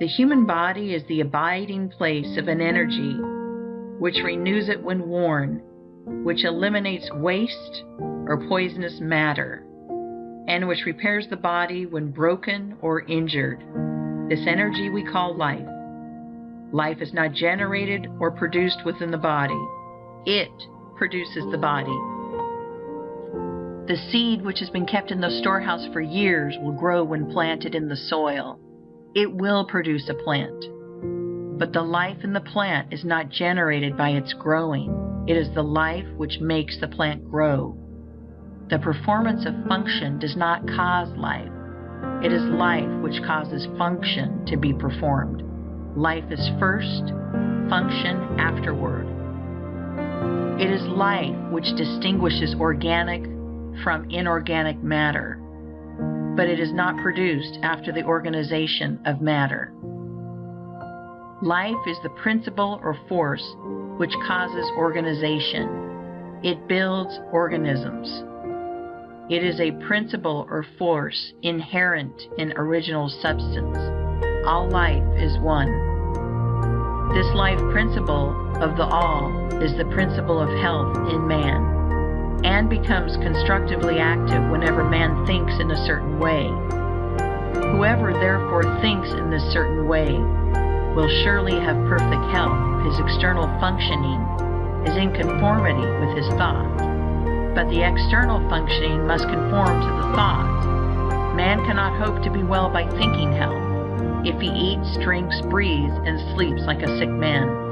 The human body is the abiding place of an energy which renews it when worn, which eliminates waste or poisonous matter, and which repairs the body when broken or injured. This energy we call life. Life is not generated or produced within the body; it produces the body. The seed which has been kept in the storehouse for years will grow when planted in the soil; it will produce a plant. But the life in the plant is not generated by its growing; it is the life which makes the plant grow. The performance of function does not cause life; it is life which causes function to be performed. Life is first, function afterward. It is life which distinguishes organic from inorganic matter, but it is not produced after the organization of matter. Life is the principle or force which causes organization; it builds organisms. It is a principle or force inherent in original substance. All life is one. This life principle of the All is the principle of health in man, and becomes constructively active whenever man thinks in a certain way. Whoever therefore thinks in this certain way will surely have perfect health his external functioning is in conformity with his thought but the external functioning must conform to the thought. Man cannot hope to be well by thinking health, if he eats, drinks, breathes, and sleeps like a sick man.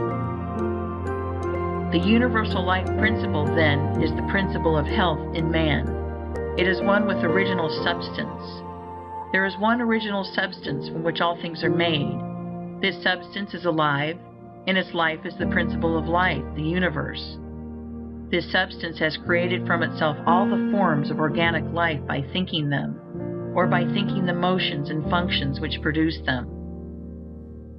The universal life principle, then, is the principle of health in man. It is one with original substance. There is one original substance from which all things are made. This substance is alive, and its life is the principle of life, the universe. This substance has created from itself all the forms of organic life by thinking them, or by thinking the motions and functions which produce them.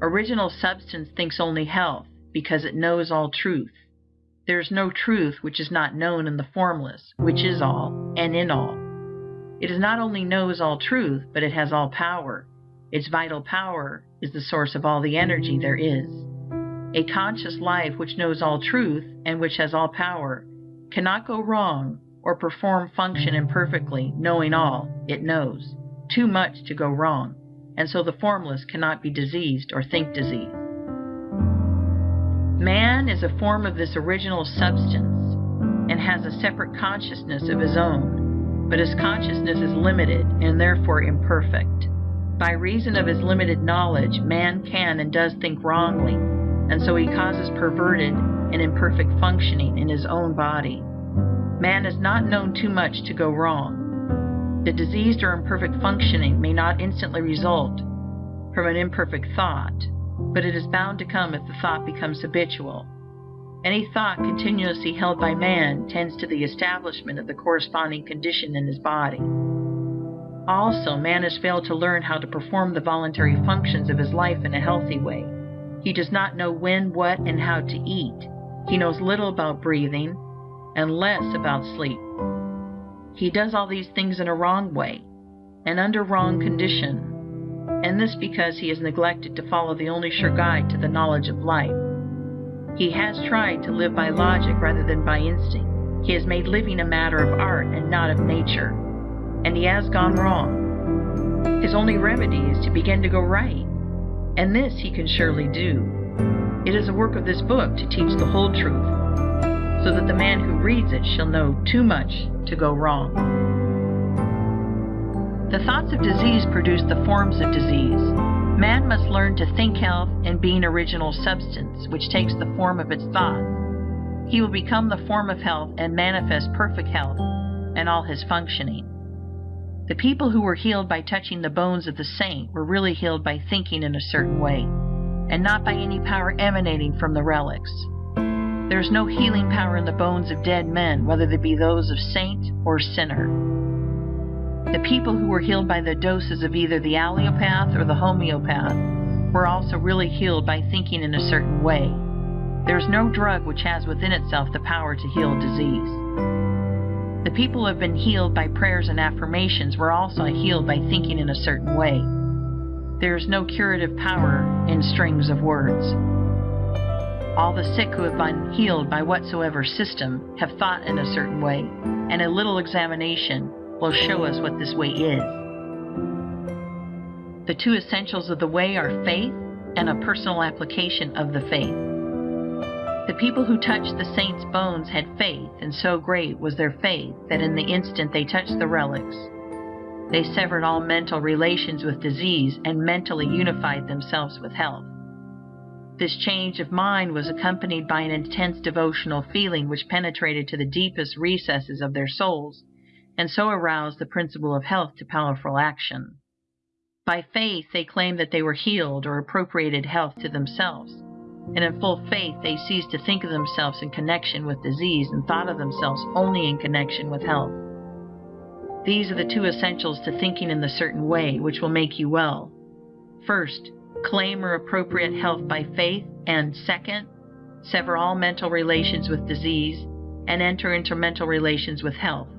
Original Substance thinks only health, because it knows all truth. There is no truth which is not known in the Formless, which is all, and in all. It not only knows all truth, but it has all power; its vital power is the source of all the energy there is. A conscious life which knows all truth, and which has all power, cannot go wrong or perform function imperfectly, knowing all it knows too much to go wrong, and so the Formless cannot be diseased or think disease. Man is a form of this original substance, and has a separate consciousness of his own; but his consciousness is limited, and therefore imperfect. By reason of his limited knowledge man can and does think wrongly and so he causes perverted and imperfect functioning in his own body. Man is not known too much to go wrong. The diseased or imperfect functioning may not instantly result from an imperfect thought, but it is bound to come if the thought becomes habitual. Any thought continuously held by man tends to the establishment of the corresponding condition in his body. Also, man has failed to learn how to perform the voluntary functions of his life in a healthy way. He does not know when, what, and how to eat; he knows little about breathing, and less about sleep. He does all these things in a wrong way, and under wrong condition, and this because he has neglected to follow the only sure guide to the knowledge of life. He has tried to live by logic rather than by instinct; he has made living a matter of art and not of nature, and he has gone wrong. His only remedy is to begin to go right and this he can surely do. It is the work of this book to teach the whole truth, so that the man who reads it shall know too much to go wrong. The thoughts of disease produce the forms of disease. Man must learn to think health and be an original substance, which takes the form of its thoughts. He will become the form of health and manifest perfect health and all his functioning. The people who were healed by touching the bones of the saint were really healed by thinking in a certain way, and not by any power emanating from the relics. There is no healing power in the bones of dead men, whether they be those of saint or sinner. The people who were healed by the doses of either the allopath or the homeopath were also really healed by thinking in a certain way. There is no drug which has within itself the power to heal disease. The people who have been healed by prayers and affirmations were also healed by thinking in a certain way. There is no curative power in strings of words. All the sick who have been healed by whatsoever system have thought in a certain way, and a little examination will show us what this way is. The two essentials of the way are faith and a personal application of the faith. The people who touched the saints' bones had faith, and so great was their faith that in the instant they touched the relics, they severed all mental relations with disease and mentally unified themselves with health. This change of mind was accompanied by an intense devotional feeling which penetrated to the deepest recesses of their souls, and so aroused the Principle of Health to powerful action. By faith they claimed that they were healed, or appropriated health to themselves; and in full faith they ceased to think of themselves in connection with disease, and thought of themselves only in connection with health. These are the two essentials to thinking in the Certain Way which will make you well. First, claim or appropriate health by faith; and, second, sever all mental relations with disease, and enter into mental relations with health.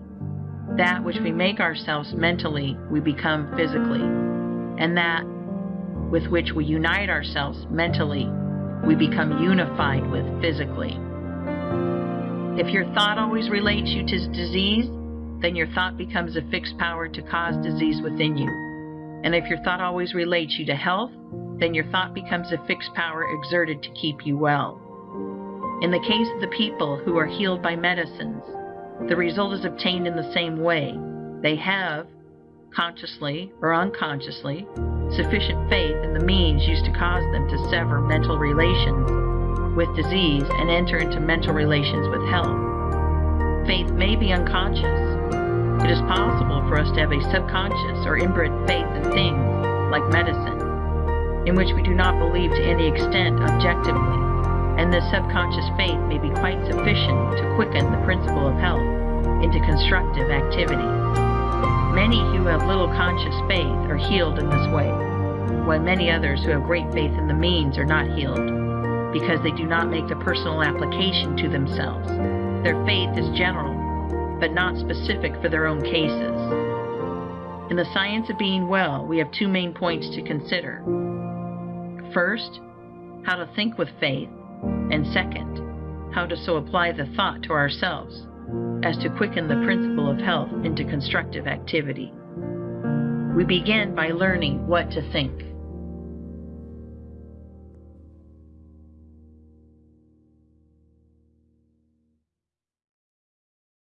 That which we make ourselves mentally we become physically, and that with which we unite ourselves mentally we become unified with physically. If your thought always relates you to disease, then your thought becomes a fixed power to cause disease within you. And if your thought always relates you to health, then your thought becomes a fixed power exerted to keep you well. In the case of the people who are healed by medicines, the result is obtained in the same way. They have, consciously or unconsciously, sufficient faith in the means used to cause them to sever mental relations with disease and enter into mental relations with health. Faith may be unconscious. It is possible for us to have a subconscious or inbred faith in things like medicine in which we do not believe to any extent objectively, and this subconscious faith may be quite sufficient to quicken the Principle of Health into constructive activity. Many who have little conscious faith are healed in this way, while many others who have great faith in the means are not healed, because they do not make the personal application to themselves. Their faith is general, but not specific for their own cases. In the science of being well, we have two main points to consider. First, how to think with faith, and second, how to so apply the thought to ourselves as to quicken the Principle of Health into constructive activity. We begin by learning what to think.